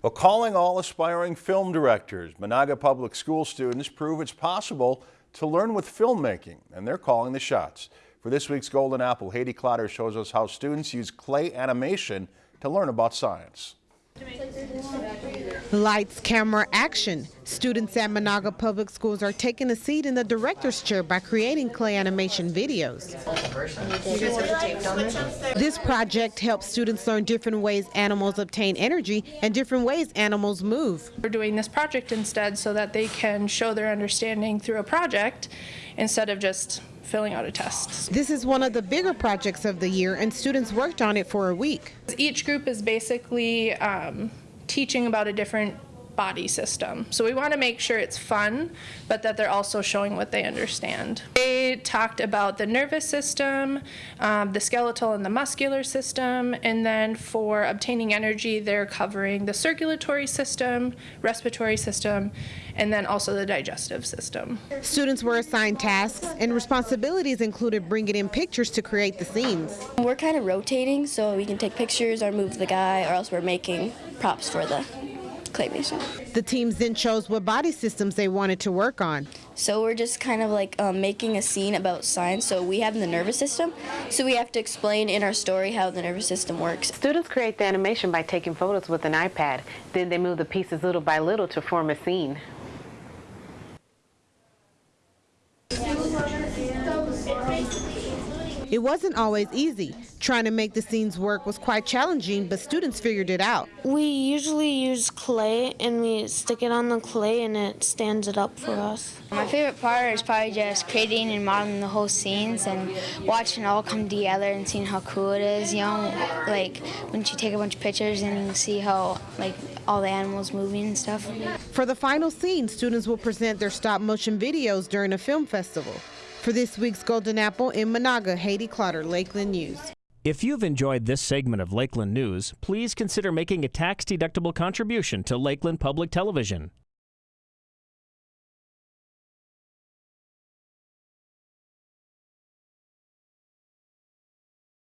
Well, calling all aspiring film directors, Menahga Public School students prove it's possible to learn with filmmaking, and they're calling the shots. For this week's Golden Apple, Haiti Clotter shows us how students use clay animation to learn about science. Lights, camera, action. Students at Menahga Public Schools are taking a seat in the director's chair by creating clay animation videos. This project helps students learn different ways animals obtain energy and different ways animals move. We're doing this project instead so that they can show their understanding through a project instead of just filling out a test. This is one of the bigger projects of the year, and students worked on it for a week. Each group is basically um, teaching about a different body system. So we want to make sure it's fun, but that they're also showing what they understand. They talked about the nervous system, um, the skeletal and the muscular system, and then for obtaining energy, they're covering the circulatory system, respiratory system, and then also the digestive system. Students were assigned tasks, and responsibilities included bringing in pictures to create the scenes. We're kind of rotating, so we can take pictures or move the guy, or else we're making props for the claymation. The teams then chose what body systems they wanted to work on. So we're just kind of like um, making a scene about science. So we have the nervous system, so we have to explain in our story how the nervous system works. Students create the animation by taking photos with an iPad. Then they move the pieces little by little to form a scene. It wasn't always easy. Trying to make the scenes work was quite challenging, but students figured it out. We usually use clay and we stick it on the clay and it stands it up for us. My favorite part is probably just creating and modeling the whole scenes and watching it all come together and seeing how cool it is, you know, like when you take a bunch of pictures and you see how like all the animals moving and stuff. For the final scene, students will present their stop motion videos during a film festival. For this week's Golden Apple in Menahga, Haiti Clotter, Lakeland News. If you've enjoyed this segment of Lakeland News, please consider making a tax-deductible contribution to Lakeland Public Television.